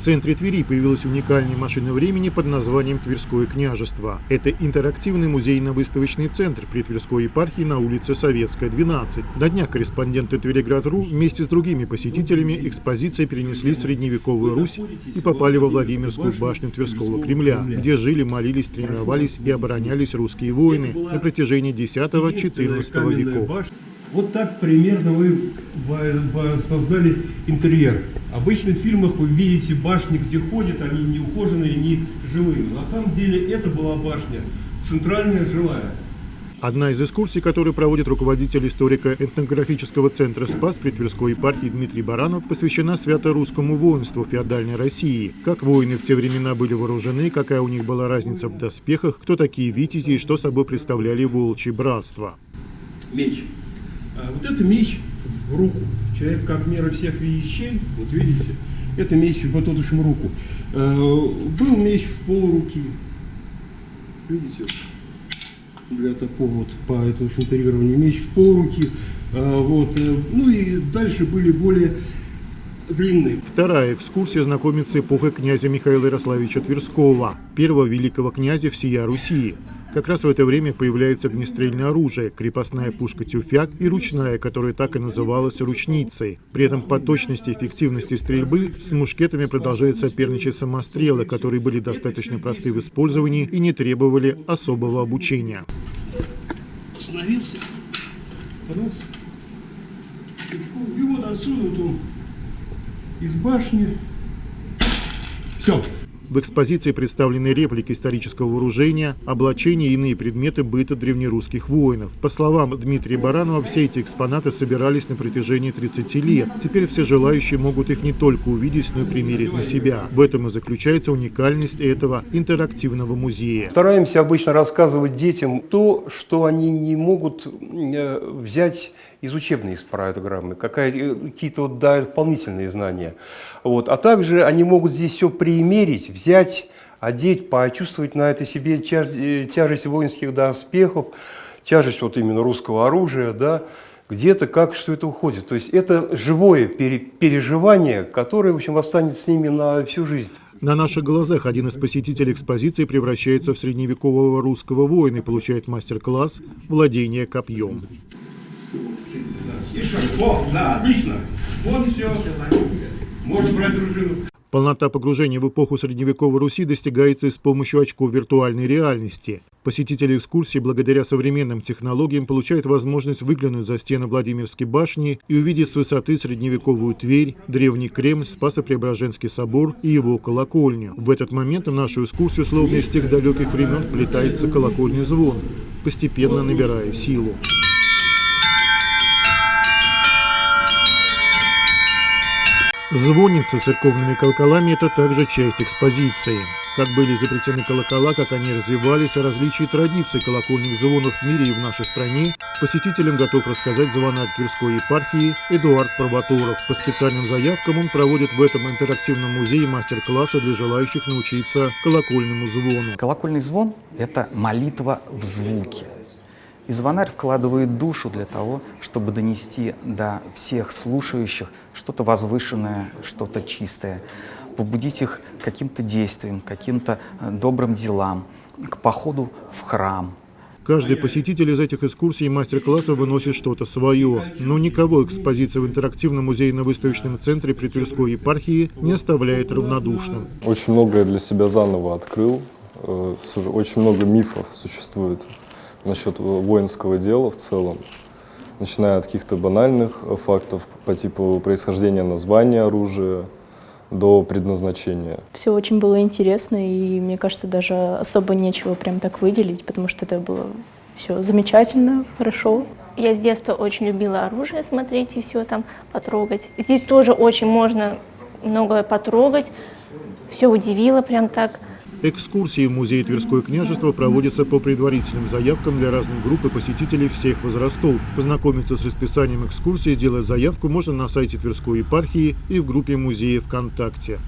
В центре Твери появилась уникальная машина времени под названием «Тверское княжество». Это интерактивный музейно-выставочный центр при Тверской епархии на улице Советская, 12. На днях корреспонденты Твериград.ру вместе с другими посетителями экспозиции перенесли средневековую Русь и попали во Владимирскую башню Тверского Кремля, где жили, молились, тренировались и оборонялись русские воины на протяжении X-XIV веков. Вот так примерно вы создали интерьер. Обычно в фильмах вы видите башни, где ходят, они не ухоженные, не жилые. На самом деле это была башня, центральная жилая. Одна из экскурсий, которую проводит руководитель историко-этнографического центра «Спас» при Тверской епархии Дмитрий Баранов, посвящена свято-русскому воинству феодальной России. Как воины в те времена были вооружены, какая у них была разница в доспехах, кто такие витязи и что собой представляли волчьи братства. Меч вот это меч в руку. Человек как мера всех вещей, вот видите, это меч в пототушем руку. А, был меч в полуруки. Видите, для такого вот по этому интерьерованию меч в полуруки. А, вот, э, ну и дальше были более длинные. Вторая экскурсия знакомит с эпохой князя Михаила Ярославича Тверского, первого великого князя всея Руси. Как раз в это время появляется огнестрельное оружие, крепостная пушка «Тюфяк» и ручная, которая так и называлась «ручницей». При этом по точности и эффективности стрельбы с мушкетами продолжают соперничать самострелы, которые были достаточно просты в использовании и не требовали особого обучения. Остановился. Раз. И вот отсюда вот он из башни. Все. В экспозиции представлены реплики исторического вооружения, облачения и иные предметы быта древнерусских воинов. По словам Дмитрия Баранова, все эти экспонаты собирались на протяжении 30 лет. Теперь все желающие могут их не только увидеть, но и примерить на себя. В этом и заключается уникальность этого интерактивного музея. Стараемся обычно рассказывать детям то, что они не могут э, взять из учебной программы, э, какие-то вот дают дополнительные знания. Вот. А также они могут здесь все примерить, взять, одеть, почувствовать на это себе э, тяжесть воинских доспехов, тяжесть вот именно русского оружия, да, где-то как что это уходит. То есть это живое переживание, которое, в общем, останется с ними на всю жизнь. На наших глазах один из посетителей экспозиции превращается в средневекового русского воина и получает мастер-класс владения копьем. О, да, отлично. Вот все. Можно брать дружину. Полнота погружения в эпоху средневековой Руси достигается с помощью очков виртуальной реальности. Посетители экскурсии благодаря современным технологиям получают возможность выглянуть за стены Владимирской башни и увидеть с высоты средневековую Тверь, древний Кремль, Спасо-Преображенский собор и его колокольню. В этот момент в нашу экскурсию, словно из тех далеких времен, вплетается колокольный звон, постепенно набирая силу. Звонница с церковными колоколами – это также часть экспозиции. Как были изобретены колокола, как они развивались, о различии традиций колокольных звонов в мире и в нашей стране, посетителям готов рассказать звонарь Тверской епархии Эдуард Пробаторов. По специальным заявкам он проводит в этом интерактивном музее мастер-классы для желающих научиться колокольному звону. Колокольный звон – это молитва в звуке. И звонарь вкладывает душу для того, чтобы донести до всех слушающих что-то возвышенное, что-то чистое, побудить их к каким-то действиям, каким-то э, добрым делам, к походу в храм. Каждый посетитель из этих экскурсий и мастер-классов выносит что-то свое. Но никого экспозиция в интерактивном музейно-выставочном центре при Тверской епархии не оставляет равнодушным. Очень многое для себя заново открыл. Э, очень много мифов существует насчет воинского дела в целом, начиная от каких-то банальных э, фактов по типу происхождения названия оружия до предназначения. Все очень было интересно, и мне кажется, даже особо нечего прям так выделить, потому что это было все замечательно, хорошо. Я с детства очень любила оружие смотреть и все там потрогать. Здесь тоже очень можно многое потрогать. Все удивило прям так. Экскурсии в музей Тверское княжество проводятся по предварительным заявкам для разных групп и посетителей всех возрастов. Познакомиться с расписанием экскурсии, сделать заявку можно на сайте Тверской епархии и в группе музея ВКонтакте.